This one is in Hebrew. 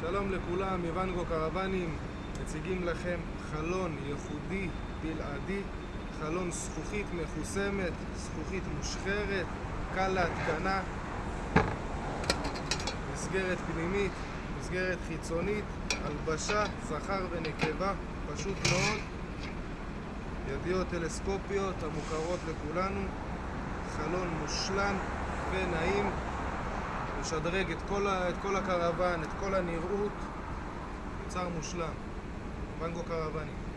שלום לכולם, מוונגו קרוונים מציגים לכם חלון ייחודי בלעדי חלון זכוכית מחוסמת, זכוכית מושחרת, קל להתקנה מסגרת פנימית, מסגרת חיצונית, הלבשה, זכר ונקבה, פשוט מאוד ידיות טלסקופיות המוכרות לכולנו חלון מושלם ונעים משדרג את כל, ה, את כל הקרוון, את כל הנראות מוצר מושלם, ונגו קרוונים